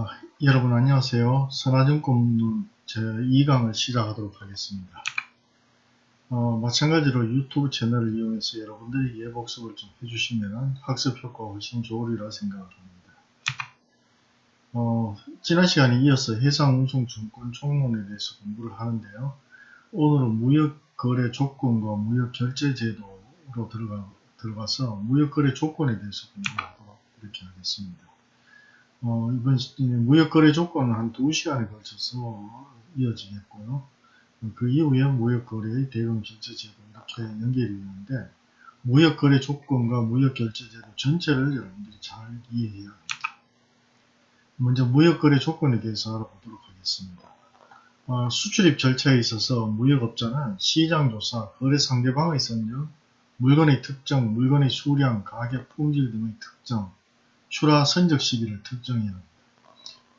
아, 여러분 안녕하세요. 선화증권론 제2강을 시작하도록 하겠습니다. 어, 마찬가지로 유튜브 채널을 이용해서 여러분들이 예복습을 좀 해주시면 학습 효과가 훨씬 좋으리라 생각을 합니다. 어, 지난 시간에 이어서 해상운송증권 총론에 대해서 공부를 하는데요. 오늘은 무역거래 조건과 무역결제제도로 들어가, 들어가서 무역거래 조건에 대해서 공부하도록 이렇게 하겠습니다. 어, 이번 무역거래 조건은 한 2시간에 걸쳐서 이어지겠고요. 그 이후에 무역거래의 대응 결제제도 이렇게 연결이 있는데 무역거래 조건과 무역결제제도 전체를 여러분들이 잘 이해해야 합니다. 먼저 무역거래 조건에 대해서 알아보도록 하겠습니다. 어, 수출입 절차에 있어서 무역업자는 시장조사, 거래 상대방의 선정, 물건의 특정, 물건의 수량, 가격, 품질 등의 특정, 출하 선적 시기를 특정해야 합니다.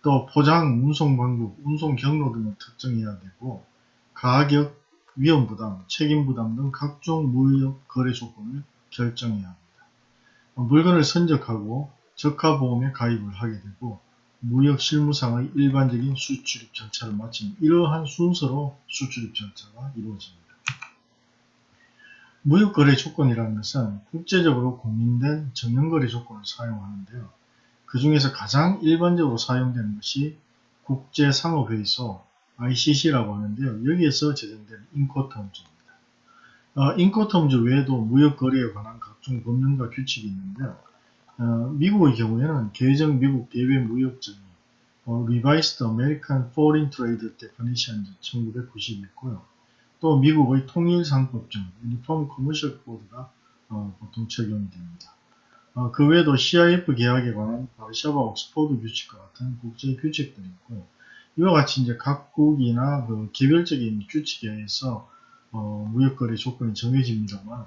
또 포장, 운송 방법, 운송 경로 등을 특정해야 되고 가격, 위험 부담, 책임 부담 등 각종 무역 거래 조건을 결정해야 합니다. 물건을 선적하고 적하보험에 가입을 하게 되고 무역 실무상의 일반적인 수출입 절차를 마친 이러한 순서로 수출입 절차가 이루어집니다. 무역거래 조건이라는 것은 국제적으로 공인된 정형거래 조건을 사용하는데요. 그 중에서 가장 일반적으로 사용되는 것이 국제상업회의소 ICC라고 하는데요. 여기에서 제정된 인코텀즈입니다. 어, 인코텀즈 외에도 무역거래에 관한 각종 법령과 규칙이 있는데요. 어, 미국의 경우에는 개정 미국 대외 무역정의 어, Revised American Foreign Trade Definition 1990이 있고요. 또 미국의 통일상법전, Uniform Commercial Code가 어, 보통 적용이 됩니다. 어, 그 외에도 CIF 계약에 관한 바르샤바 옥스포드 규칙과 같은 국제 규칙들이 있고 이와 같이 이제 각국이나 그 개별적인 규칙에 의해서 어, 무역거래 조건이 정해집니다만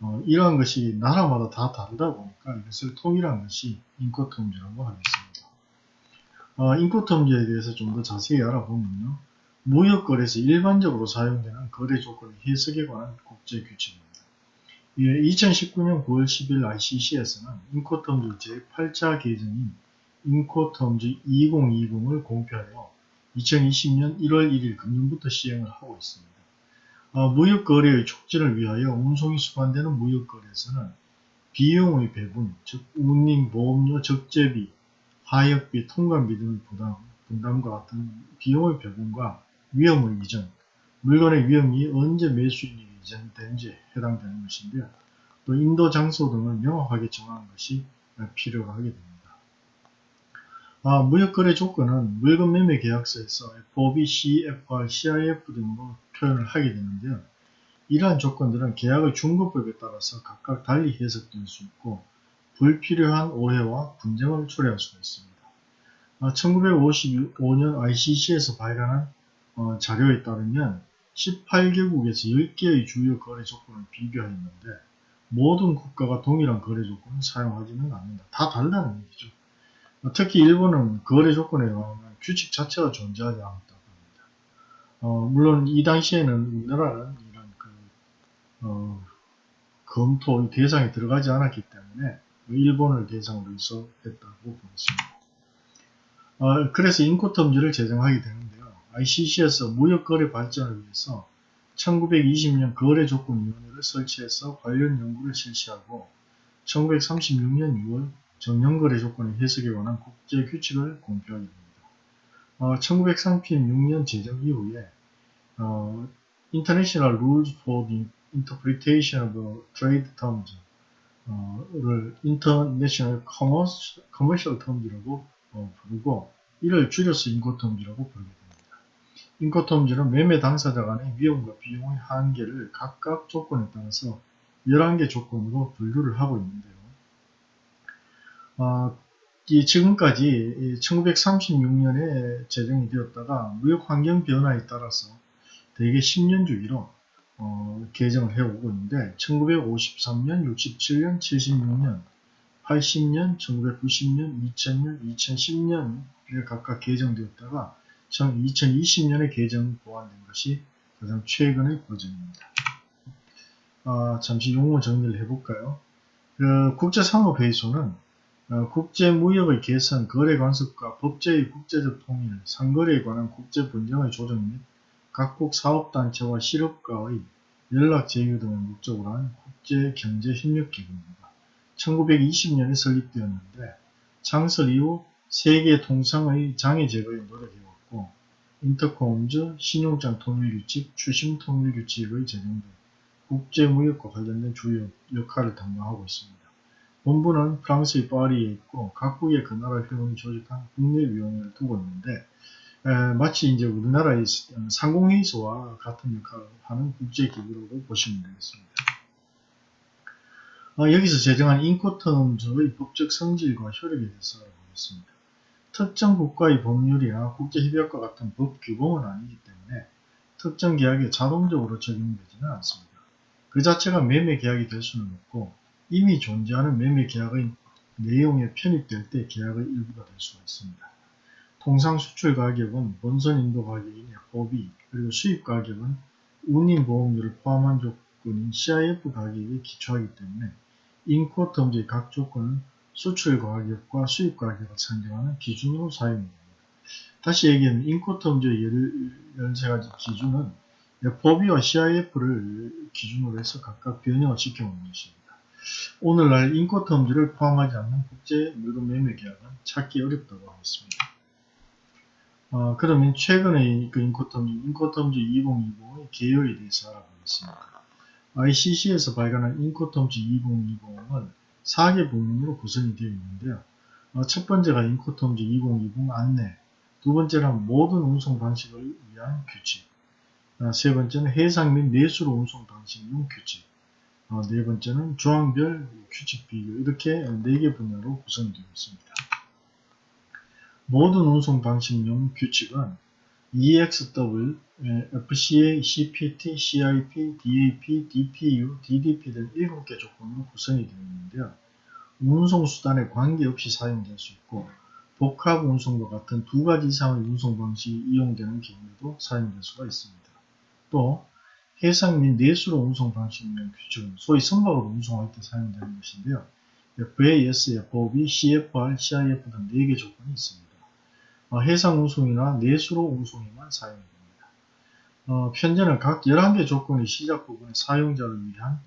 어, 이러한 것이 나라마다 다 다르다 보니까 이것을 통일한 것이 인코텀즈라고 하겠습니다. 어, 인코텀즈에 대해서 좀 더 자세히 알아보면요. 무역거래에서 일반적으로 사용되는 거래 조건의 해석에 관한 국제 규칙입니다. 2019년 9월 10일 ICC에서는 인코텀즈 제8차 개정인 인코텀즈 2020을 공표하여 2020년 1월 1일 금년부터 시행을 하고 있습니다. 어, 무역거래의 촉진을 위하여 운송이 수반되는 무역거래에서는 비용의 배분, 즉 운임, 보험료, 적재비, 하역비, 통관비 등의 부담, 분담과 같은 비용의 배분과 위험의 이전, 물건의 위험이 언제 매수인에게 이전되는지 해당되는 것인데요. 또 인도 장소 등을 명확하게 정하는 것이 필요가 하게 됩니다. 아, 무역거래 조건은 물건 매매 계약서에서 FOB, CFR, CIF 등으로 표현을 하게 되는데요. 이러한 조건들은 계약의 중급법에 따라서 각각 달리 해석될 수 있고 불필요한 오해와 분쟁을 초래할 수가 있습니다. 1955년 아, ICC에서 발간한 어, 자료에 따르면 18개국에서 10개의 주요 거래 조건을 비교했는데 모든 국가가 동일한 거래 조건을 사용하지는 않는다. 다 다르다는 얘기죠. 어, 특히 일본은 거래 조건에 관한 규칙 자체가 존재하지 않았다고 합니다. 어, 물론 이 당시에는 우리나라는 이런 그, 어, 검토 대상에 들어가지 않았기 때문에 일본을 대상으로 해서 했다고 보겠습니다. 어, 그래서 인코텀즈를 제정하게 되는데 ICC에서 무역거래 발전을 위해서 1920년 거래조건위원회를 설치해서 관련 연구를 실시하고 1936년 6월 정형거래 조건의 해석에 관한 국제 규칙을 공표하게 됩니다. 어, 1936년 제정 이후에 어, International Rules for the Interpretation of Trade Terms 어, 를 International Commercial Terms라고 어, 부르고 이를 줄여서 인코텀즈라고 부르게 됩니다. 인코텀즈는 매매 당사자 간의 위험과 비용의 한계를 각각 조건에 따라서 11개 조건으로 분류를 하고 있는데요. 어, 이 지금까지 1936년에 제정이 되었다가 무역 환경 변화에 따라서 대개 10년 주기로 어, 개정을 해오고 있는데 1953년, 67년, 76년, 80년, 1990년, 2000년, 2010년에 각각 개정되었다가 2020년에 개정 보완된 것이 가장 최근의 버전입니다. 아, 잠시 용어 정리를 해볼까요? 그 국제상업회의소는 어, 국제무역의 개선, 거래 관습과 법제의 국제적 통일, 상거래에 관한 국제 분쟁의 조정 및 각국 사업단체와 실업가의 연락 제휴 등을 목적으로 한 국제경제협력기구입니다. 1920년에 설립되었는데 창설 이후 세계 통상의 장애 제거에 노력해왔고 인터콤즈, 신용장 통일규칙, 추심 통일규칙의 제정 등 국제무역과 관련된 주요 역할을 담당하고 있습니다. 본부는 프랑스의 파리에 있고 각국의 그 나라 회원이 조직한 국내위원회를 두고 있는데 에, 마치 이제 우리나라의 상공회의소와 같은 역할을 하는 국제기구로 보시면 되겠습니다. 어, 여기서 제정한 인코텀즈의 법적 성질과 효력에 대해서 알아보겠습니다. 특정 국가의 법률이나 국제협약과 같은 법 규범은 아니기 때문에 특정 계약에 자동적으로 적용되지는 않습니다. 그 자체가 매매 계약이 될 수는 없고 이미 존재하는 매매 계약의 내용에 편입될 때 계약의 일부가 될 수가 있습니다. 통상 수출 가격은 본선 인도 가격인 FOB 그리고 수입 가격은 운임 보험료를 포함한 조건인 CIF 가격에 기초하기 때문에 인코텀즈의 각 조건은 수출 가격과 수입 가격을 산정하는 기준으로 사용됩니다. 다시 얘기하면 인코텀즈의 13가지 기준은 FOB와 CIF를 기준으로 해서 각각 변형을 시켜놓은 것입니다. 오늘날 인코텀즈를 포함하지 않는 국제 물건 매매 계약은 찾기 어렵다고 하겠습니다. 어, 그러면 최근의 그 인코텀즈, 인코텀즈 2020의 개요에 대해서 알아보겠습니다. ICC에서 발간한 인코텀즈 2020은 4개 부문으로 구성이 되어 있는데요. 어, 첫 번째가 인코텀즈 2020 안내, 두 번째는 모든 운송 방식을 위한 규칙, 어, 세 번째는 해상 및 내수로 운송 방식용 규칙, 어, 네 번째는 조항별 규칙 비교 이렇게 네 개 분야로 구성되어 있습니다. 모든 운송 방식용 규칙은 EXW, FCA, CPT, CIP, DAP, DPU, DDP 등 7개 조건으로 구성이 되어 있는데요. 운송수단에 관계없이 사용될 수 있고 복합 운송과 같은 두 가지 이상의 운송 방식이 이용되는 경우에도 사용될 수가 있습니다. 또 해상 및 내수로 운송 방식명 규칙은 소위 선박으로 운송할 때 사용되는 것인데요. FAS, FOB, CFR, CIF 등 4개 조건이 있습니다. 어, 해상 운송이나 내수로 운송에만 사용이 됩니다. 어, 편제는 각 11개 조건의 시작 부분에 사용자를 위한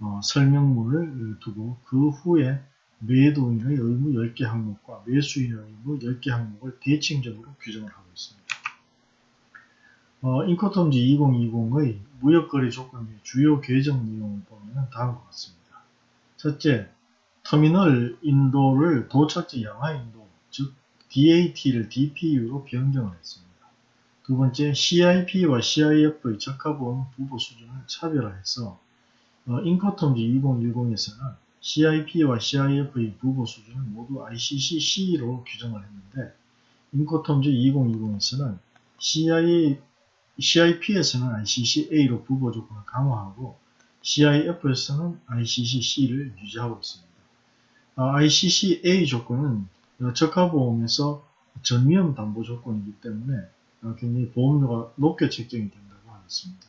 어, 설명문을 두고 그 후에 매도인의 의무 10개 항목과 매수인의 의무 10개 항목을 대칭적으로 규정을 하고 있습니다. 어, 인코텀즈 2020의 무역거래 조건 및 주요 계정 내용을 보면 다음과 같습니다. 첫째, 터미널 인도를 도착지 양화 인도, 즉 DAT를 DPU로 변경을 했습니다. 두 번째, CIP와 CIF의 적합보험 부보 수준을 차별화해서 어, 인코텀즈 2010에서는 CIP와 CIF의 부보 수준을 모두 ICC-C로 규정을 했는데 인코텀즈 2020에서는 CIA, CIP에서는 ICC-A로 부보 조건을 강화하고 CIF에서는 ICC-C를 유지하고 있습니다. 아, ICC-A 조건은 적합보험에서 전위험 담보 조건이기 때문에 굉장히 보험료가 높게 책정이 된다고 하겠습니다.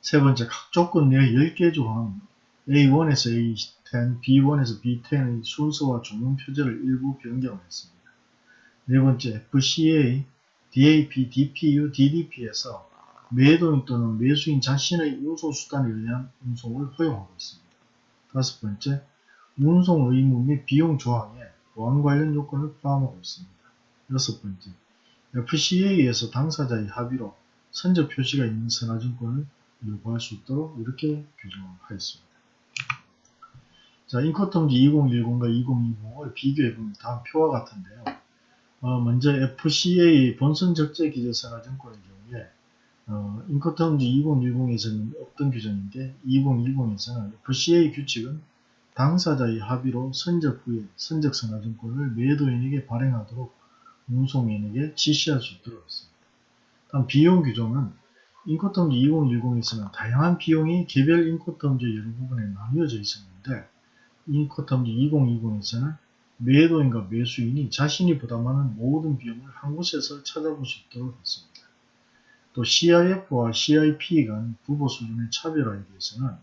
세 번째, 각 조건 내 10개 조항 A1에서 A10, B1에서 B10의 순서와 종용 표제를 일부 변경을 했습니다. 네 번째, FCA, DAP, DPU, DDP에서 매도인 또는 매수인 자신의 운송수단에 의한 운송을 허용하고 있습니다. 다섯 번째, 운송 의무 및 비용 조항에 보안 관련 요건을 포함하고 있습니다. 여섯 번째, FCA에서 당사자의 합의로 선적 표시가 있는 선화증권을 요구할 수 있도록 이렇게 규정하였습니다. 자, 인코텀즈 2010과 2020을 비교해보면 다음 표와 같은데요. 어, 먼저 FCA 본선 적재 기재 선화증권의 경우에 어, 인코텀즈 2010에서는 없던 규정인데 2010에서는 FCA 규칙은 당사자의 합의로 선적 후에 선적 선화증권을 매도인에게 발행하도록 운송인에게 지시할 수 있도록 했습니다. 다음 비용 규정은 인코텀즈 2010에서는 다양한 비용이 개별 인코텀즈 여러 부분에 나뉘어져 있었는데 인코텀즈 2020에서는 매도인과 매수인이 자신이 부담하는 모든 비용을 한 곳에서 찾아볼 수 있도록 했습니다. 또 CIF와 CIP 간 부보 수준의 차별화에 대해서는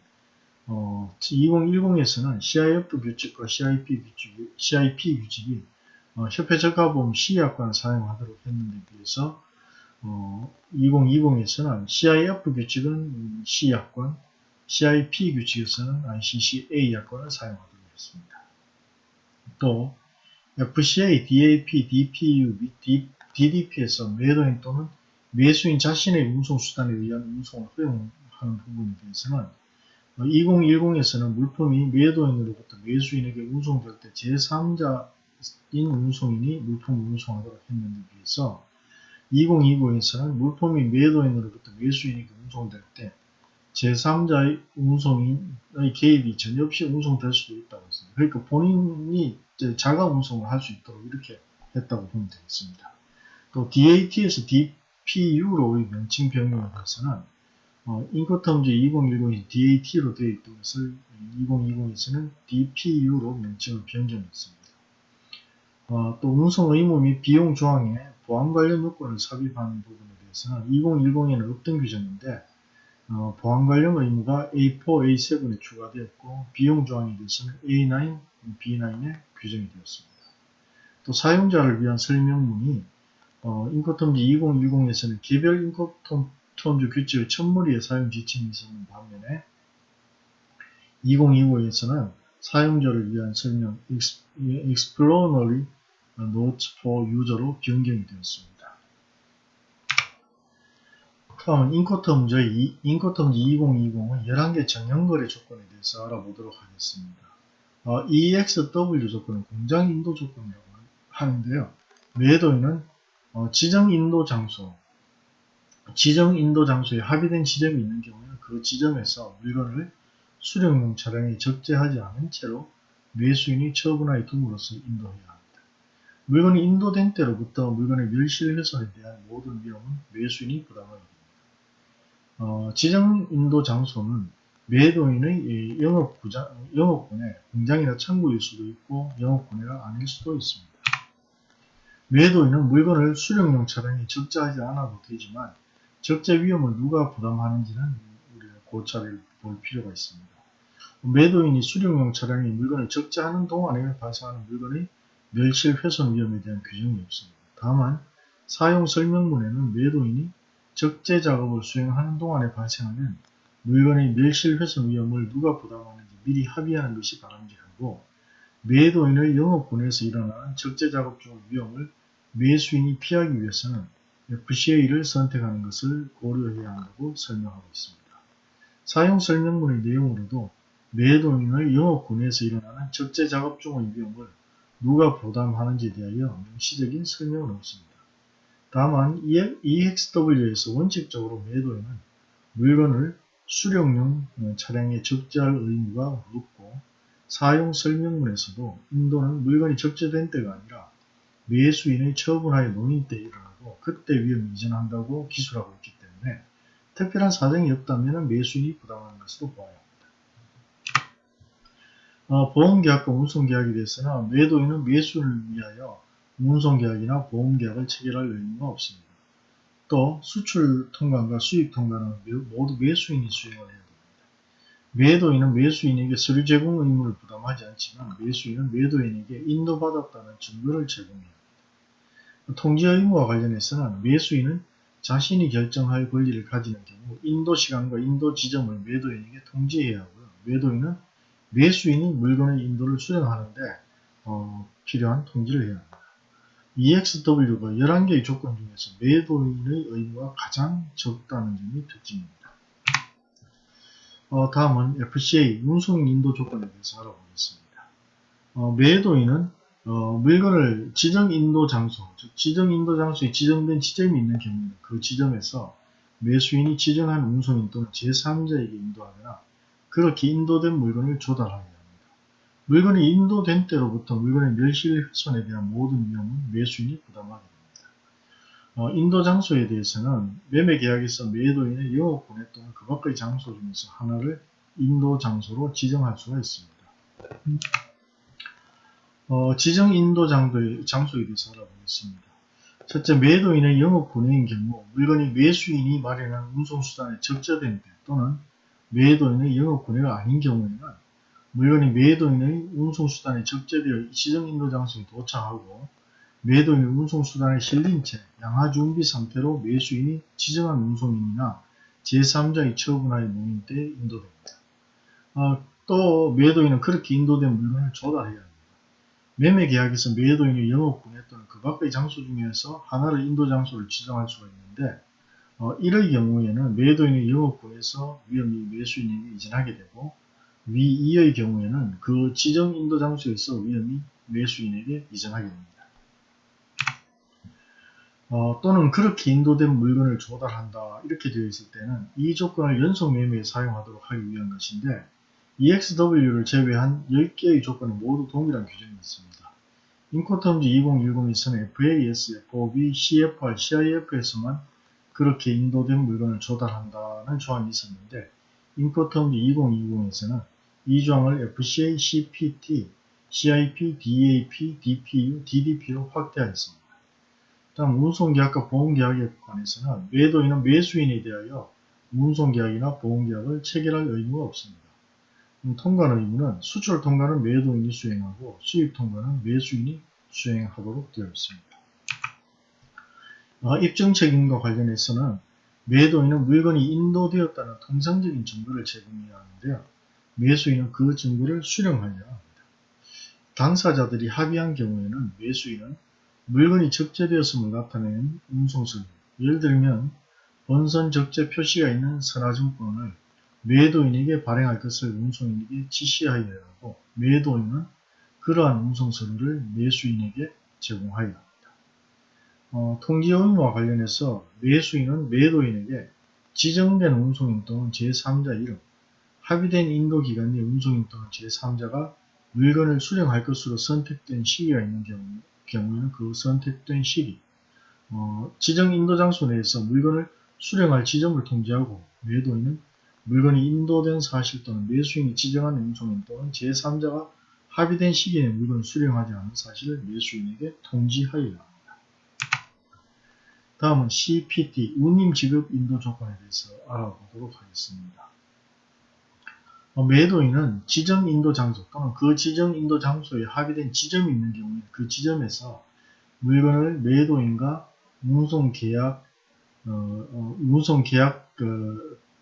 어, 2010에서는 CIF 규칙과 CIP 규칙, CIP 규칙이 어, 협회 적합보험 C약관을 사용하도록 했는데 비해서 어, 2020에서는 CIF 규칙은 C약관, CIP 규칙에서는 ICCA 약관을 사용하도록 했습니다. 또 FCA, DAP, DPU, DDP에서 매도인 또는 매수인 자신의 운송수단에 의한 운송을 허용하는 부분에 대해서는 2010에서는 물품이 매도인으로부터 매수인에게 운송될 때 제3자인 운송인이 물품을 운송하도록 했는데 비해서 2029에서는 물품이 매도인으로부터 매수인에게 운송될 때 제3자의 운송인의 개입이 전혀 없이 운송될 수도 있다고 했습니다. 그러니까 본인이 자가 운송을 할 수 있도록 이렇게 했다고 보면 되겠습니다. 또 DAT에서 DPU로의 명칭 변경에 대해서는 어, 인코텀즈 2010이 DAT로 되어 있던 것을 2020에서는 DPU로 명칭을 변경했습니다. 어, 또 운송 의무 및 비용 조항에 보안 관련 요건을 삽입하는 부분에 대해서는 2010에는 없던 규정인데 어, 보안 관련 의무가 A4, A7에 추가되었고 비용 조항에 대해서는 A9, B9에 규정이 되었습니다. 또 사용자를 위한 설명문이 어, 인코텀즈 2010에서는 개별 인코텀 즈 규칙의 첫머리에 사용 지침이 있었는 반면에 2025에서는 사용자를 위한 설명 Explanatory Notes for User로 변경이 되었습니다. 다음은 인코텀즈, 인코텀즈 2020은 11개 정형거래 조건에 대해서 알아보도록 하겠습니다. 어, EXW 조건은 공장 인도 조건이라고 하는데요. 매도인은 어, 지정 인도 장소, 지정 인도 장소에 합의된 지점이 있는 경우에는 그 지점에서 물건을 수령용 차량에 적재하지 않은 채로 매수인이 처분하여 둠으로써 인도해야 합니다. 물건이 인도된 때로부터 물건의 멸실 훼손에 대한 모든 위험은 매수인이 부담하게 됩니다. 어, 지정 인도 장소는 매도인의 영업 구장, 영업군의 공장이나 창구일 수도 있고 영업군이가 아닐 수도 있습니다. 매도인은 물건을 수령용 차량에 적재하지 않아도 되지만 적재 위험을 누가 부담하는지는 우리가 고찰을 볼 필요가 있습니다. 매도인이 수령용 차량에 물건을 적재하는 동안에 발생하는 물건의 멸실 훼손 위험에 대한 규정이 없습니다. 다만 사용 설명문에는 매도인이 적재 작업을 수행하는 동안에 발생하는 물건의 멸실 훼손 위험을 누가 부담하는지 미리 합의하는 것이 바람직하고 매도인의 영업군에서 일어나는 적재 작업 중 위험을 매수인이 피하기 위해서는 FCA를 선택하는 것을 고려해야 한다고 설명하고 있습니다. 사용 설명문의 내용으로도 매도인의 영업군에서 일어나는 적재 작업 중의 위험을 누가 부담하는지에 대하여 명시적인 설명은 없습니다. 다만 EXW에서 원칙적으로 매도에는 물건을 수령용 차량에 적재할 의무가 없고 사용 설명문에서도 인도는 물건이 적재된 때가 아니라 매수인의 처분하에 논의 때 일어나 고 그때 위험이 이전한다고 기술하고 있기 때문에 특별한 사정이 없다면 매수인이 부담하는 것으로 보아야 합니다. 어, 보험계약과 운송계약에 대해서는 매도인은 매수를 위하여 운송계약이나 보험계약을 체결할 의무가 없습니다. 또 수출 통관과 수입 통관은 모두 매수인이 수행을 해야 됩니다. 매도인은 매수인에게 서류 제공 의무를 부담하지 않지만 매수인은 매도인에게 인도받았다는 증거를 합니다. 통지 의무와 관련해서는 매수인은 자신이 결정할 권리를 가지는 경우 인도 시간과 인도 지점을 매도인에게 통지해야 하고요. 매도인은 매수인이 물건의 인도를 수령하는데 어, 필요한 통지를 해야 합니다. EXW가 11개의 조건 중에서 매도인의 의무가 가장 적다는 점이 특징입니다. 어, 다음은 FCA 운송 인도 조건에 대해서 알아보겠습니다. 어, 매도인은 어, 물건을 지정 인도 장소, 즉 지정 인도 장소에 지정된 지점이 있는 경우에는 그 지점에서 매수인이 지정한 운송인 또는 제3자에게 인도하거나 그렇게 인도된 물건을 조달하여 물건이 인도된 때로부터 물건의 멸실 훼손에 대한 모든 위험은 매수인이 부담하게 됩니다. 어, 인도 장소에 대해서는 매매 계약에서 매도인의 영업권에 또는 그 밖의 장소 중에서 하나를 인도 장소로 지정할 수가 있습니다. 어, 지정 인도 장소에, 대해서 알아보겠습니다. 첫째, 매도인의 영업권인 경우 물건이 매수인이 마련한 운송수단에 적재된 때 또는 매도인의 영업권해가 아닌 경우에는 물건이 매도인의 운송수단에 적재되어 지정 인도 장소에 도착하고 매도인의 운송수단에 실린 채 양하 준비 상태로 매수인이 지정한 운송인이나 제3자의 처분하에 놓인 때 인도됩니다. 어, 또 매도인은 그렇게 인도된 물건을 조달해야 합니다. 매매 계약에서 매도인의 영업군에 또는 그 밖의 장소 중에서 하나를 인도 장소를 지정할 수가 있는데 어, 이럴 경우에는 매도인의 영업군에서 위험이 매수인에게 이전하게 되고 위 2의 경우에는 그 지정 인도 장소에서 위험이 매수인에게 이전하게 됩니다. 어, 또는 그렇게 인도된 물건을 조달한다 이렇게 되어 있을 때는 이 조건을 연속 매매에 사용하도록 하기 위한 것인데 EXW를 제외한 10개의 조건은 모두 동일한 규정이 있습니다. 인코텀즈 2010에서는 FAS, FOB, CFR, CIF에서만 그렇게 인도된 물건을 조달한다는 조항이 있었는데 인코텀즈 2020에서는 이 조항을 FCA, CPT, CIP, DAP, DPU, DDP로 확대하였습니다. 다음 운송계약과 보험계약에 관해서는 매도인은 매수인에 대하여 운송계약이나 보험계약을 체결할 의무가 없습니다. 음, 통관 의무는 수출 통관은 매도인이 수행하고 수입 통관은 매수인이 수행하도록 되어 있습니다. 어, 입증 책임과 관련해서는 매도인은 물건이 인도되었다는 통상적인 증거를 제공해야 하는데요. 매수인은 그 증거를 수령하여야 합니다. 당사자들이 합의한 경우에는 매수인은 물건이 적재되었음을 나타내는 운송서류, 예를 들면 본선 적재 표시가 있는 선화증권을 매도인에게 발행할 것을 운송인에게 지시하여야 하고 매도인은 그러한 운송서류를 매수인에게 제공하여야 합니다. 어, 통지 의무와 관련해서 매수인은 매도인에게 지정된 운송인 또는 제3자 이름, 합의된 인도기관 내 운송인 또는 제3자가 물건을 수령할 것으로 선택된 시기가 있는 경우, 경우 에는 그 선택된 시기, 어, 지정 인도 장소 내에서 물건을 수령할 지점을 통지하고 매도인은 물건이 인도된 사실 또는 매수인이 지정한 운송인 또는 제3자가 합의된 시기에 물건을 수령하지 않은 사실을 매수인에게 통지하여야 합니다. 다음은 CPT, 운임 지급 인도 조건에 대해서 알아보도록 하겠습니다. 어, 매도인은 지정 인도 장소 또는 그 지정 인도 장소에 합의된 지점이 있는 경우에 그 지점에서 물건을 매도인과 운송 계약, 어, 어, 운송 계약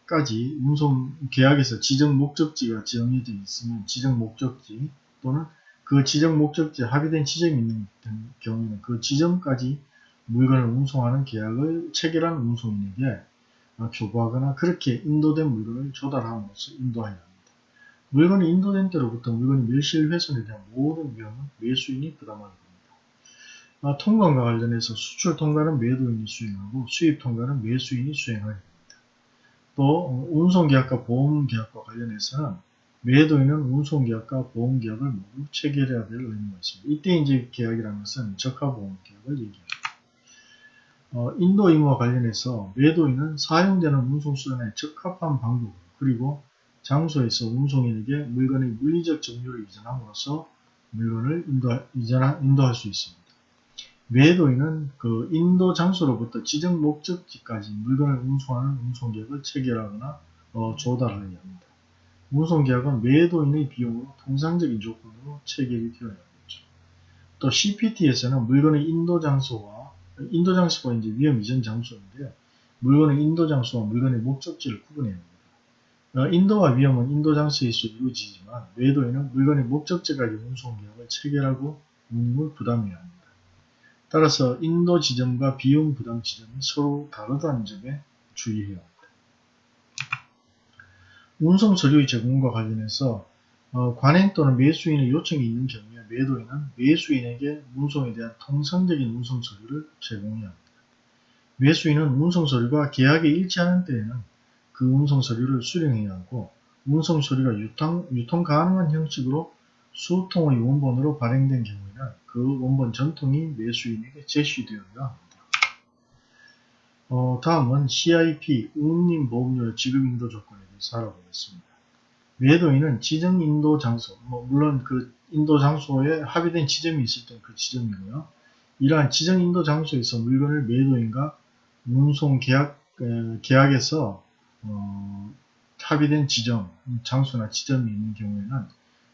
까지 운송 계약에서 지정 목적지가 정해져 있으면 지정 목적지 또는 그 지정 목적지에 합의된 지점이 있는 경우에는 그 지점까지 물건을 운송하는 계약을 체결한 운송인에게 교부하거나 그렇게 인도된 물건을 조달함으로써 인도하여야 합니다. 물건이 인도된 때로부터 물건이 멸실 훼손에 대한 모든 위험은 매수인이 부담하게 됩니다. 통관과 관련해서 수출 통관은 매도인이 수행하고 수입 통관은 매수인이 수행하게 됩니다. 또 운송계약과 보험계약과 관련해서는 매도인은 운송계약과 보험계약을 모두 체결해야 될 의무가 있습니다. 이때 이제 계약이라는 것은 적합보험계약을 얘기합니다. 어, 인도 임무와 관련해서 매도인은 사용되는 운송수단에 적합한 방법 그리고 장소에서 운송인에게 물건의 물리적 점유를 이전함으로써 물건을 인도, 이전하, 인도할 수 있습니다. 매도인은 그 인도 장소로부터 지정 목적지까지 물건을 운송하는 운송계약을 체결하거나 어, 조달하여야 합니다. 운송계약은 매도인의 비용으로 통상적인 조건으로 체결이 되어야 합니다. 또 CPT에서는 물건의 인도 장소와 인도 장소가 이제 위험 이전 장소인데요. 물건의 인도 장소와 물건의 목적지를 구분해야 합니다. 어, 인도와 위험은 인도 장소에서 이루어지지만 외도에는 물건의 목적지까지 운송 계약을 체결하고 운임을 부담해야 합니다. 따라서 인도 지점과 비용 부담 지점이 서로 다르다는 점에 주의해야 합니다. 운송 서류의 제공과 관련해서 어, 관행 또는 매수인의 요청이 있는 경우에 매도인은 매수인에게 운송에 대한 통상적인 운송 서류를 제공해야 합니다. 매수인은 운송 서류가 계약에 일치하는 때에는 그 운송 서류를 수령해야 하고 운송 서류가 유통, 유통 가능한 형식으로 수통의 원본으로 발행된 경우에는 그 원본 전통이 매수인에게 제시되어야 합니다. 어, 다음은 CIP, 운임보험료 지급인도 조건에 대해서 알아보겠습니다. 매도인은 지정 인도 장소, 뭐 물론 그 인도 장소에 합의된 지점이 있을 때 그 지점이고요. 이러한 지정 인도 장소에서 물건을 매도인과 운송 계약, 계약에서 어, 합의된 지점, 장소나 지점이 있는 경우에는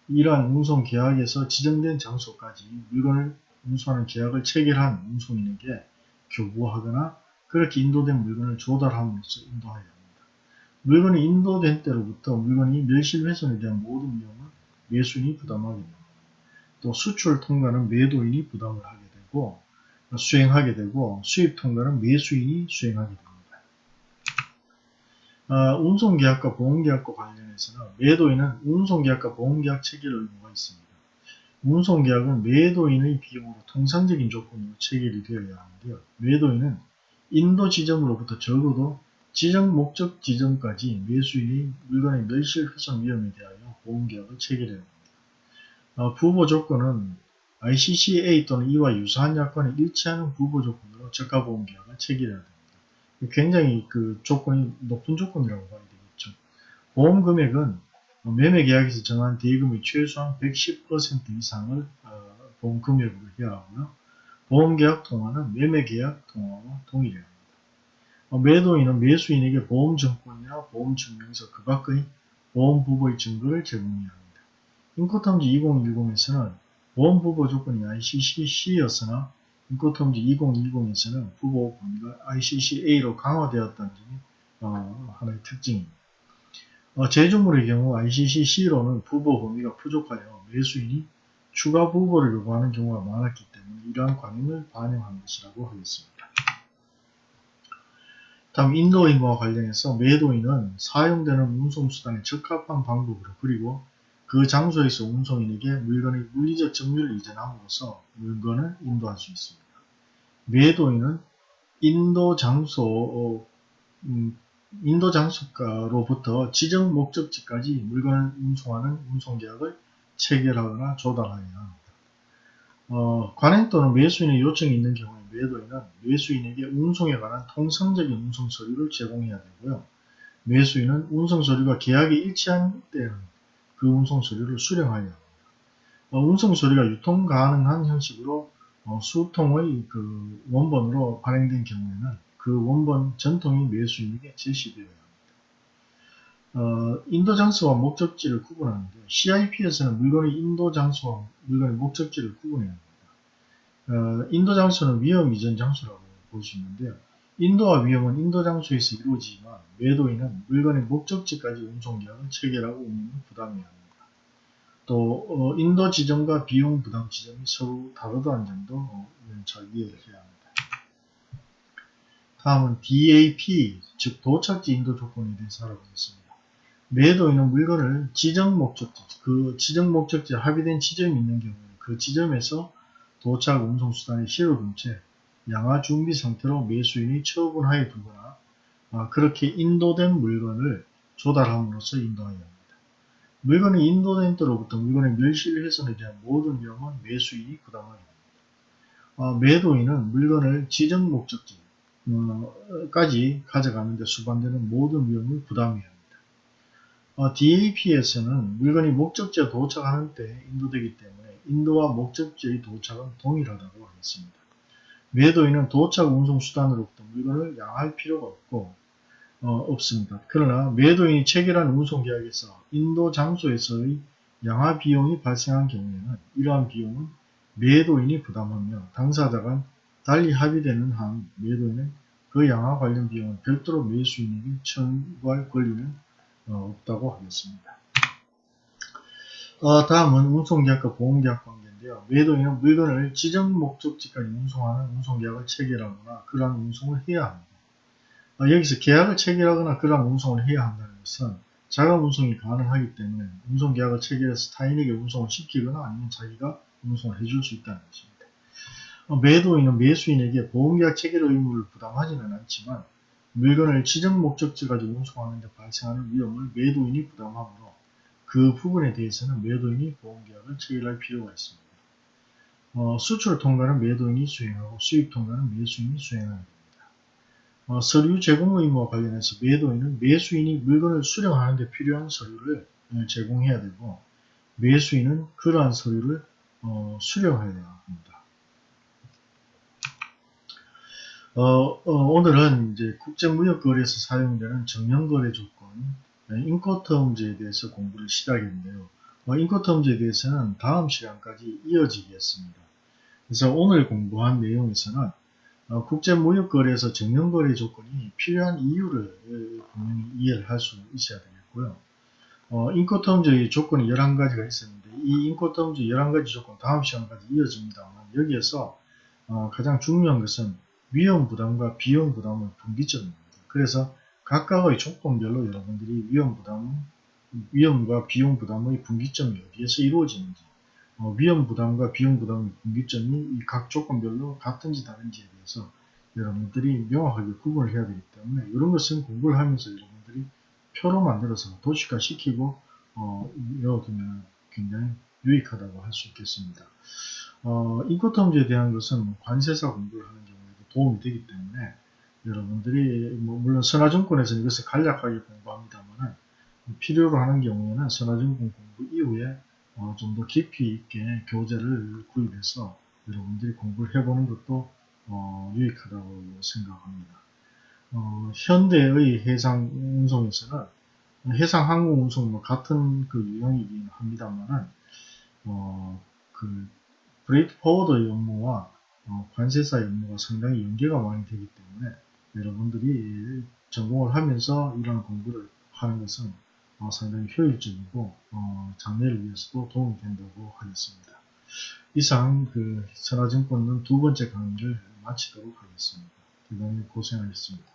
이러한 운송 계약에서 지정된 장소까지 물건을 운송하는 계약을 체결한 운송인에게 교부하거나 그렇게 인도된 물건을 조달함으로써 인도하여야 합니다. 물건이 인도된 때로부터 물건이 멸실 훼손에 대한 모든 비용은 매수인이 부담하게 됩니다. 또 수출 통과는 매도인이 부담을 하게 되고 수행하게 되고 수입 통과는 매수인이 수행하게 됩니다. 어, 운송계약과 보험계약과 관련해서는 매도인은 운송계약과 보험계약 체결 의무가 있습니다. 운송계약은 매도인의 비용으로 통상적인 조건으로 체결이 되어야 하는데요. 매도인은 인도 지점으로부터 적어도 지정 목적 지점까지 매수인이 물건의 멸실 훼손 위험에 대하여 보험계약을 체결해야 합니다. 어, 부보 조건은 ICCA 또는 이와 유사한 약관에 일치하는 부보 조건으로 저가보험계약을 체결해야 됩니다. 굉장히 그 조건이 높은 조건이라고 봐야 되겠죠. 보험 금액은 매매 계약에서 정한 대금의 최소한 110% 이상을 어, 보험 금액으로 해야 하고요. 보험 계약 통화는 매매 계약 통화와 동일해야 합니다. 어, 매도인은 매수인에게 보험 증권이나 보험 증명서 그 밖의 보험 부보의 증거를 제공해야 합니다. 인코탐지 2010에서는 보험 부보 조건이 ICCC였으나 인코탐지 2020에서는 부보 범위가 ICCA로 강화되었다는 점이 어, 하나의 특징입니다. 어, 제주물의 경우 ICCC로는 부보 범위가 부족하여 매수인이 추가 부보를 요구하는 경우가 많았기 때문에 이러한 관행을 반영한 것이라고 하겠습니다. 다음 인도인과 관련해서 매도인은 사용되는 운송수단에 적합한 방법으로 그리고 그 장소에서 운송인에게 물건의 물리적 점유를 이전함으로써 물건을 인도할 수 있습니다. 매도인은 인도 장소, 어, 음, 인도 장소가로부터 지정 목적지까지 물건을 운송하는 운송 계약을 체결하거나 조달하여야 합니다. 어, 관행 또는 매수인의 요청이 있는 경우에 매도인은 매수인에게 운송에 관한 통상적인 운송 서류를 제공해야 되고요. 매수인은 운송 서류가 계약이 일치한 때는 그 운송 수령하여야 합니다. 어, 운송 서류가 유통 가능한 형식으로 어, 수통의 그 원본으로 발행된 경우에는 그 원본 전통이 매수인에게 제시되어야 합니다. 어, 인도 장소와 목적지를 구분하는데 CIP에서는 물건의 인도 장소와 물건의 목적지를 구분해야 합니다. 어, 인도 장소는 위험 이전 장소라고 볼 수 있는데요. 인도와 위험은 인도 장소에서 이루어지지만 매도인은 물건의 목적지까지 운송계약을 체결하고 운임을 부담해야 합니다. 또 어, 인도 지점과 비용 부담 지점이 서로 다르다는 점도 어, 잘 이해를 해야 합니다. 다음은 DAP, 즉 도착지 인도 조건에 대해서 알아보겠습니다. 매도인은 물건을 지정 목적지, 그 지정 목적지에 합의된 지점이 있는 경우에 그 지점에서 도착 운송수단에 실어둔 채 양화 준비 상태로 매수인이 처분하여 두거나 아, 그렇게 인도된 물건을 조달함으로써 인도하여야 합니다. 물건이 인도된 때로부터 물건의 멸실 훼손에 대한 모든 위험은 매수인이 부담하게 됩니다. 어, 매도인은 물건을 지정 목적지까지 어, 가져가는 데 수반되는 모든 위험을 부담해야 합니다. 어, DAP에서는 물건이 목적지에 도착하는 때 인도되기 때문에 인도와 목적지의 도착은 동일하다고 하겠습니다. 매도인은 도착 운송 수단으로부터 물건을 양할 필요가 없고 어, 없습니다. 그러나 매도인이 체결한 운송계약에서 인도 장소에서의 양화 비용이 발생한 경우에는 이러한 비용은 매도인이 부담하며 당사자가 달리 합의되는 한 매도인은 그 양화 관련 비용을 별도로 매수인에게 청구할 권리는 어, 없다고 하겠습니다. 어, 다음은 운송계약과 보험계약 관계 인데요. 매도인은 물건을 지정 목적지까지 운송하는 운송계약을 체결하거나 그러한 운송을 해야 합니다. 어, 여기서 계약을 체결하거나 그러한 운송을 해야 한다는 것은 자가 운송이 가능하기 때문에 운송계약을 체결해서 타인에게 운송을 시키거나 아니면 자기가 운송을 해줄 수 있다는 것입니다. 어, 매도인은 매수인에게 보험계약 체결 의무를 부담하지는 않지만 물건을 지정 목적지까지 운송하는 데 발생하는 위험을 매도인이 부담하므로 그 부분에 대해서는 매도인이 보험계약을 체결할 필요가 있습니다. 어, 수출 통과는 매도인이 수행하고 수입 통과는 매수인이 수행합니다. 어, 서류 제공 의무와 관련해서 매도인은 매수인이 물건을 수령하는 데 필요한 서류를 어, 제공해야 되고 매수인은 그러한 서류를 어, 수령해야 합니다. 어, 어, 오늘은 이제 국제무역거래에서 사용되는 정형거래 조건, 네, 인코텀즈에 대해서 공부를 시작했는데요. 어, 인코텀즈에 대해서는 다음 시간까지 이어지겠습니다. 그래서 오늘 공부한 내용에서는 어, 국제무역거래에서 정년거래 조건이 필요한 이유를 분명히 이해를 할 수 있어야 되겠고요. 어, 인코텀즈의 조건이 11가지가 있었는데 이 인코텀즈 11가지 조건 다음 시간까지 이어집니다만 여기에서 어, 가장 중요한 것은 위험 부담과 비용 부담의 분기점입니다. 그래서 각각의 조건별로 여러분들이 위험 부담, 위험과 비용 부담의 분기점이 어디에서 이루어지는지, 어, 위험 부담과 비용 부담의 분기점이 이각 조건별로 같은지 다른지에 대해서 여러분들이 명확하게 구분을 해야 되기 때문에 이런 것은 공부를 하면서 여러분들이 표로 만들어서 도식화 시키고 어, 외워두면 굉장히 유익하다고 할 수 있겠습니다. 어, 인코텀즈에 대한 것은 관세사 공부를 하는 경우에도 도움이 되기 때문에 여러분들이 뭐 물론 선화증권에서는 이것을 간략하게 공부합니다만 필요로 하는 경우에는 선하증권 공부 이후에 어, 좀 더 깊이 있게 교재를 구입해서 여러분들이 공부를 해보는 것도 어, 유익하다고 생각합니다. 어, 현대의 해상 운송에서는 해상 항공 운송과 같은 그 유형이긴 합니다만은 어, 그 freight forward 업무와 어, 관세사 업무가 상당히 연계가 많이 되기 때문에 여러분들이 전공을 하면서 이런 공부를 하는 것은 어, 상당히 효율적이고 어, 장래를 위해서도 도움이 된다고 하겠습니다. 이상 그 선화증권은 두 번째 강의를 마치도록 하겠습니다. 대단히 고생하셨습니다.